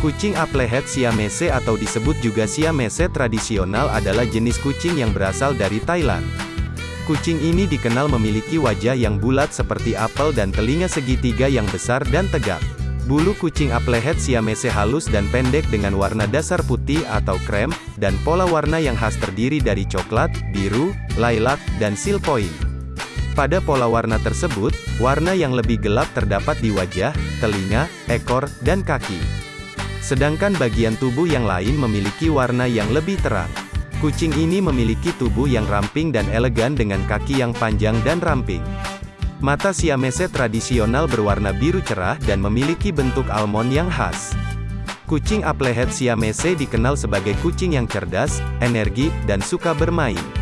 Kucing Applehead Siamese atau disebut juga Siamese tradisional adalah jenis kucing yang berasal dari Thailand. Kucing ini dikenal memiliki wajah yang bulat seperti apel dan telinga segitiga yang besar dan tegak. Bulu kucing Applehead Siamese halus dan pendek dengan warna dasar putih atau krem, dan pola warna yang khas terdiri dari coklat, biru, lilac, dan seal point. Pada pola warna tersebut, warna yang lebih gelap terdapat di wajah, telinga, ekor, dan kaki. Sedangkan bagian tubuh yang lain memiliki warna yang lebih terang. Kucing ini memiliki tubuh yang ramping dan elegan dengan kaki yang panjang dan ramping. Mata Siamese tradisional berwarna biru cerah dan memiliki bentuk almond yang khas. Kucing Applehead Siamese dikenal sebagai kucing yang cerdas, energi, dan suka bermain.